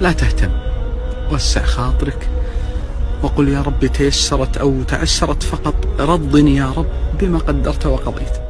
لا تهتم. وسع خاطرك وقل يا رب تيسرت أو تعسرت فقط. رضني يا رب بما قدرت وقضيت.